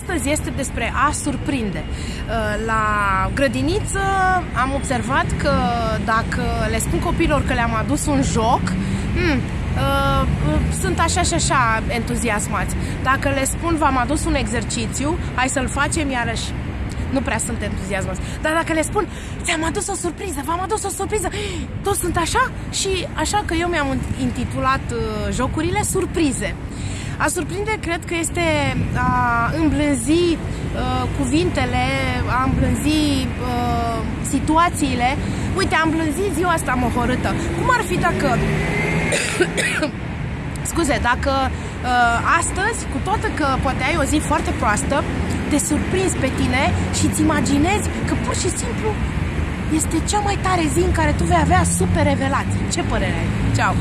astăzi este despre a surprinde. Uh, la grădiniță am observat că dacă le spun copilor că le-am adus un joc, hmm, uh, sunt așa și așa entuziasmați. Dacă le spun v-am adus un exercițiu, hai să-l facem iarăși nu prea sunt entuziasmați. Dar dacă le spun, ți-am adus o surpriză, v-am adus o surpriză, toți sunt așa și așa că eu mi-am intitulat uh, jocurile surprize. A surprinde cred că este a îmblânzi uh, cuvintele, a îmblânzi uh, situațiile. Uite, am îmblânzit ziua asta mohorâtă. Cum ar fi dacă... Scuze, dacă uh, astăzi, cu toată că poate ai o zi foarte proastă, te surprinzi pe tine și îți imaginezi că pur și simplu este cea mai tare zi în care tu vei avea super revelații. Ce părere ai? Ceau!